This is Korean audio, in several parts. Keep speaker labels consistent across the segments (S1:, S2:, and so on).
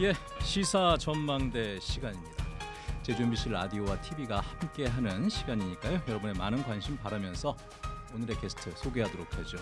S1: 예, 시사 전망대 시간입니다. 제주 MBC 라디오와 TV가 함께하는 시간이니까요. 여러분의 많은 관심 바라면서 오늘의 게스트 소개하도록 하죠.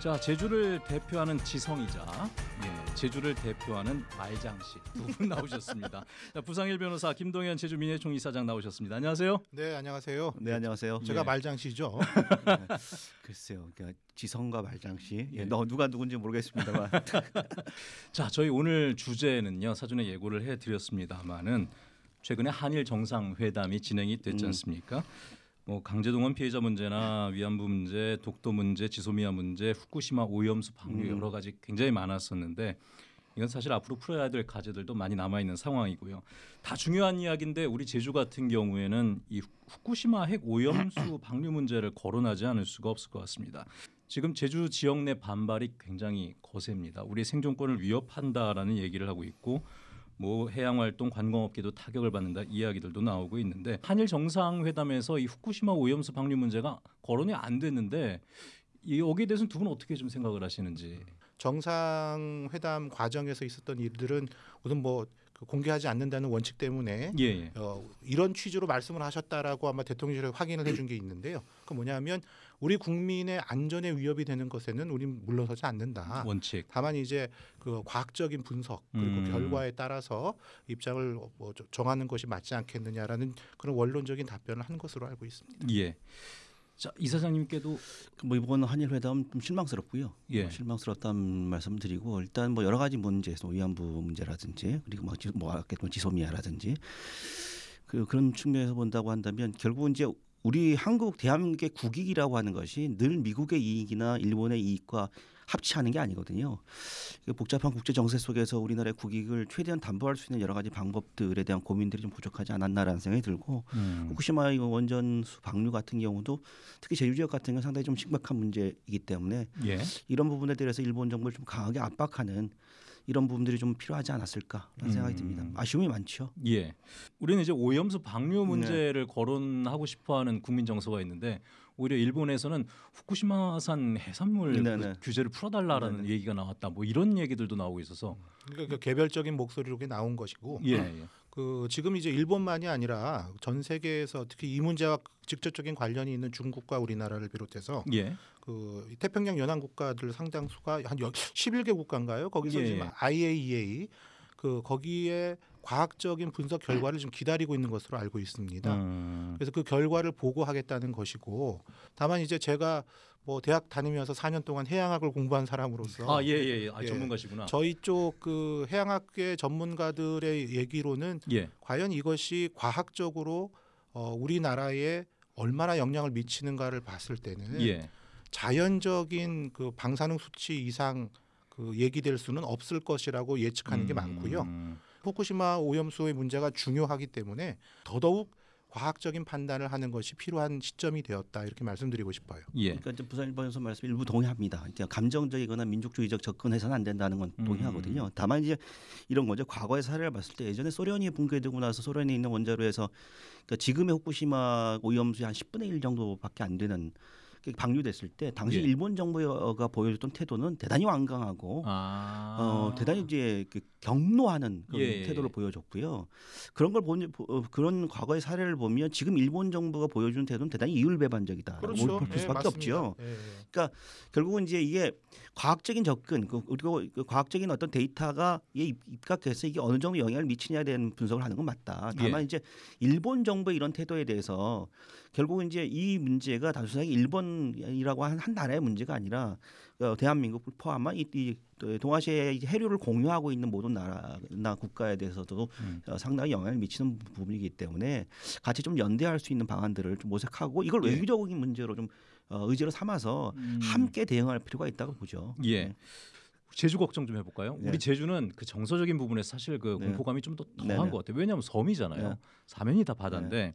S1: 자, 제주를 대표하는 지성이자 예, 제주를 대표하는 말장씨 두 분 나오셨습니다. 자, 부상일 변호사 김동현 제주 민예총 이사장 나오셨습니다. 안녕하세요.
S2: 네 안녕하세요.
S3: 네 안녕하세요.
S2: 제가
S1: 예.
S2: 말장씨죠.
S3: 글쎄요, 그러니까 지성과 말장씨,
S1: 예.
S3: 예. 너 누가 누군지 모르겠습니다만
S1: 자, 저희 오늘 주제는요. 사전에 예고를 해드렸습니다만은 최근에 한일 정상회담이 진행이 됐지
S3: 음.
S1: 않습니까? 뭐 강제동원 피해자 문제나 위안부 문제, 독도 문제, 지소미아 문제, 후쿠시마 오염수 방류
S3: 음.
S1: 여러 가지 굉장히 많았었는데 이건 사실 앞으로 풀어야 될 과제들도 많이 남아 있는 상황이고요. 다 중요한 이야기인데 우리 제주 같은 경우에는 이 후쿠시마 핵 오염수 방류 문제를 거론하지 않을 수가 없을 것 같습니다. 지금 제주 지역 내 반발이 굉장히 거셉니다. 우리 생존권을 위협한다라는 얘기를 하고 있고 뭐 해양 활동 관광업계도 타격을 받는다 이야기들도 나오고 있는데 한일 정상회담에서 이 후쿠시마 오염수 방류 문제가 거론이 안 됐는데 이 여기에 대해서는 두 분 어떻게 좀 생각을 하시는지
S2: 정상회담 과정에서 있었던 일들은 우선 뭐그 공개하지 않는다는 원칙 때문에
S1: 예, 예.
S2: 어, 이런 취지로 말씀을 하셨다라고 아마 대통령실에 확인을 해준 게 있는데요. 그 뭐냐면 우리 국민의 안전에 위협이 되는 것에는 우리는 물러서지 않는다.
S1: 원칙
S2: 다만 이제 그 과학적인 분석 그리고
S1: 음.
S2: 결과에 따라서 입장을 뭐 저- 정하는 것이 맞지 않겠느냐라는 그런 원론적인 답변을 한 것으로 알고 있습니다.
S1: 예. 자 이사장님께도
S3: 뭐 이번 한일 회담 좀 실망스럽고요.
S1: 예.
S3: 뭐 실망스럽다는 말씀 드리고 일단 뭐 여러 가지 문제에서 위안부 문제라든지 그리고 뭐, 지- 뭐 아까 뭐 지소미아라든지 그 그런 측면에서 본다고 한다면 결국은 이제 우리 한국 대한민국의 국익이라고 하는 것이 늘 미국의 이익이나 일본의 이익과 합치하는 게 아니거든요. 그 복잡한 국제 정세 속에서 우리나라의 국익을 최대한 담보할 수 있는 여러 가지 방법들에 대한 고민들이 좀 부족하지 않았나라는 생각이 들고
S1: 음.
S3: 후쿠시마 이 원전수 방류 같은 경우도 특히 제주 지역 같은 경우 상당히 좀 심각한 문제이기 때문에
S1: 예.
S3: 이런 부분에 대해서 일본 정부를 좀 강하게 압박하는 이런 부분들이 좀 필요하지 않았을까라는 생각이
S1: 음.
S3: 듭니다. 아쉬움이 많죠.
S1: 예. 우리는 이제 오염수 방류 문제를 거론하고 싶어하는 국민 정서가 있는데 오히려 일본에서는 후쿠시마산 해산물
S3: 네,
S1: 그
S3: 네.
S1: 규제를 풀어달라라는 얘기가 나왔다. 뭐 이런 얘기들도 나오고 있어서
S2: 그러니까 그 개별적인 목소리로 나온 것이고
S1: 예. 예.
S2: 그 지금 이제 일본만이 아니라 전 세계에서 특히 이 문제와 직접적인 관련이 있는 중국과 우리나라를 비롯해서
S1: 예.
S2: 그 태평양 연안 국가들 상당수가 한 11개 국가인가요? 거기서
S1: 예.
S2: 지금 IAEA 그 거기에 과학적인 분석 결과를 좀 기다리고 있는 것으로 알고 있습니다.
S1: 음.
S2: 그래서 그 결과를 보고하겠다는 것이고 다만 이제 제가 뭐 대학 다니면서 4년 동안 해양학을 공부한 사람으로서
S1: 아, 예, 예, 예. 아,
S2: 예.
S1: 전문가시구나.
S2: 저희 쪽 그 해양학계 전문가들의 얘기로는
S1: 예.
S2: 과연 이것이 과학적으로 어, 우리나라에 얼마나 영향을 미치는가를 봤을 때는
S1: 예.
S2: 자연적인 그 방사능 수치 이상 그 얘기될 수는 없을 것이라고 예측하는 게
S1: 음.
S2: 많고요. 후쿠시마 오염수의 문제가 중요하기 때문에 더더욱 과학적인 판단을 하는 것이 필요한 시점이 되었다 이렇게 말씀드리고 싶어요.
S1: 예.
S3: 그러니까 이제 부산 일본에서 말씀 일부 동의합니다. 그러니까 감정적이거나 민족주의적 접근해서는 안 된다는 건
S1: 음.
S3: 동의하거든요. 다만 이제 이런 거죠. 과거의 사례를 봤을 때 예전에 소련이 붕괴되고 나서 소련에 있는 원자로에서 그러니까 지금의 후쿠시마 오염수의 한 10분의 1 정도밖에 안 되는 게 방류됐을 때 당시
S1: 예.
S3: 일본 정부가 보여줬던 태도는 대단히 완강하고
S1: 아.
S3: 어, 대단히 이제 그 경로하는 그런
S1: 예, 예,
S3: 태도를
S1: 예.
S3: 보여줬고요. 그런 걸 보니 어, 그런 과거의 사례를 보면 지금 일본 정부가 보여주는 태도는 대단히 이율배반적이다. 볼
S2: 예,
S3: 수밖에
S2: 맞습니다.
S3: 없죠.
S2: 예, 예.
S3: 그러니까 결국은 이제 이게 과학적인 접근 그- 그리고 그 과학적인 어떤 데이터가 입- 입각해서 이게 어느 정도 영향을 미치냐에 대한 분석을 하는 건 맞다. 다만
S1: 예.
S3: 이제 일본 정부의 이런 태도에 대해서 결국은 이제 이 문제가 단순하게 일본이라고 한, 한 나라의 문제가 아니라 어, 대한민국 포함한 이, 이 동아시아의 해류를 공유하고 있는 모든 나라나 국가에 대해서도
S1: 음.
S3: 어, 상당히 영향을 미치는 부분이기 때문에 같이 좀 연대할 수 있는 방안들을 좀 모색하고 이걸
S1: 예.
S3: 외교적인 문제로 좀 어, 의지로 삼아서
S1: 음.
S3: 함께 대응할 필요가 있다고 보죠.
S1: 예. 제주 걱정 좀 해볼까요?
S3: 네.
S1: 우리 제주는 그 정서적인 부분에 사실 그
S3: 네.
S1: 공포감이 좀 더 더한
S3: 네, 네.
S1: 것 같아요. 왜냐하면 섬이잖아요.
S3: 네.
S1: 사면이 다 바다인데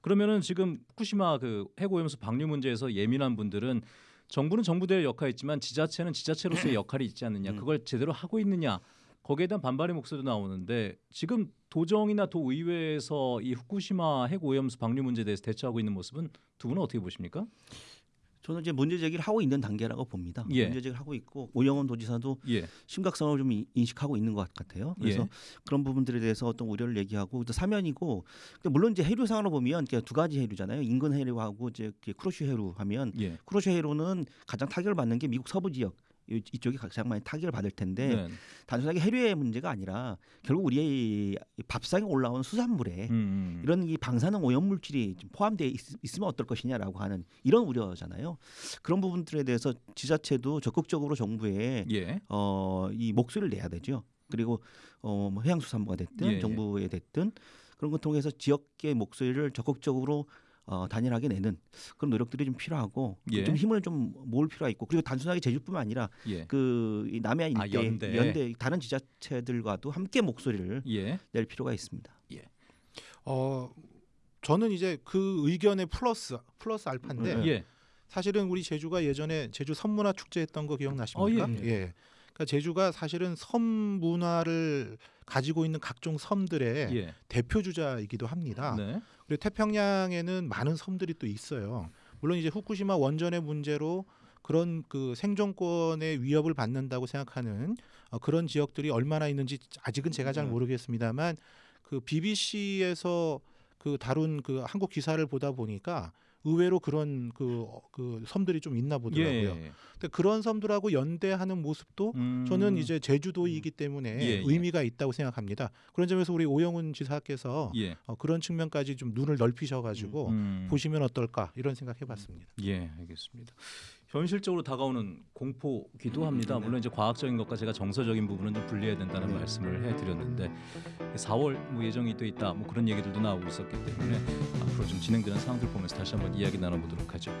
S1: 그러면은 지금 후쿠시마 그 해고염수 방류 문제에서 예민한 분들은 정부는 정부대의 역할이 있지만 지자체는 지자체로서의 역할이 있지 않느냐.
S3: 음.
S1: 그걸 제대로 하고 있느냐. 거기에 대한 반발의 목소리도 나오는데 지금 도정이나 도의회에서 이 후쿠시마 핵 오염수 방류 문제에 대해서 대처하고 있는 모습은 두 분은 어떻게 보십니까?
S3: 저는 이제 문제 제기를 하고 있는 단계라고 봅니다.
S1: 예.
S3: 문제 제기를 하고 있고 오영원 도지사도
S1: 예.
S3: 심각성을 좀 이- 인식하고 있는 것 같아요. 그래서
S1: 예.
S3: 그런 부분들에 대해서 어떤 우려를 얘기하고 또 사면이고 물론 이제 해류상으로 보면 두 가지 해류잖아요. 인근 해류하고 이제 쿠로슈 해류 하면
S1: 예.
S3: 쿠로슈 해류는 가장 타격을 받는 게 미국 서부 지역 이- 이쪽이 가장 많이 타격을 받을 텐데
S1: 네.
S3: 단순하게 해류의 문제가 아니라 결국 우리의 이 밥상에 올라오는 수산물에
S1: 음.
S3: 이런 이 방사능 오염 물질이 좀 포함되어 있, 있으면 어떨 것이냐라고 하는 이런 우려잖아요. 그런 부분들에 대해서 지자체도 적극적으로 정부에
S1: 예.
S3: 어, 이 목소리를 내야 되죠. 그리고 어, 뭐 해양수산부가 됐든
S1: 예, 예.
S3: 정부에 됐든 그런 걸 통해서 지역의 목소리를 적극적으로 어, 단일하게 내는 그런 노력들이 좀 필요하고
S1: 예.
S3: 좀 힘을 좀 모을 필요가 있고 그리고 단순하게 제주뿐만 아니라
S1: 예.
S3: 그이 남해안
S1: 아,
S3: 일대
S1: 연대.
S3: 다른 지자체들과도 함께 목소리를
S1: 예.
S3: 낼 필요가 있습니다.
S2: 어 저는 이제 그 의견의 플러스 플러스 알파인데
S3: 네.
S1: 예.
S2: 사실은 우리 제주가 예전에 제주 섬문화 축제 했던 거 기억나십니까?
S1: 어, 예,
S2: 예. 그러니까 제주가 사실은 섬 문화를 가지고 있는 각종 섬들의
S1: 예.
S2: 대표 주자이기도 합니다.
S1: 네.
S2: 그리고 태평양에는 많은 섬들이 또 있어요. 물론 이제 후쿠시마 원전의 문제로 그런 그 생존권의 위협을 받는다고 생각하는 어, 그런 지역들이 얼마나 있는지 아직은 제가 잘
S3: 네.
S2: 모르겠습니다만 그 BBC에서 그 다룬 그 한국 기사를 보다 보니까 의외로 그런 그, 어, 그 섬들이 좀 있나 보더라고요.
S1: 예.
S2: 근데 그런 섬들하고 연대하는 모습도
S1: 음.
S2: 저는 이제 제주도이기 때문에
S1: 예, 예.
S2: 의미가 있다고 생각합니다. 그런 점에서 우리 오영훈 지사께서
S1: 예.
S2: 어, 그런 측면까지 좀 눈을 넓히셔가지고
S1: 음.
S2: 보시면 어떨까 이런 생각해봤습니다.
S1: 예, 알겠습니다. 현실적으로 다가오는 공포기도 합니다. 물론 이제 과학적인 것과 제가 정서적인 부분은 좀 분리해야 된다는
S2: 네.
S1: 말씀을 해드렸는데 4월 뭐 예정이 돼 있다 뭐 그런 얘기들도 나오고 있었기 때문에 앞으로 좀 진행되는 상황들 보면서 다시 한번 이야기 나눠보도록 하죠.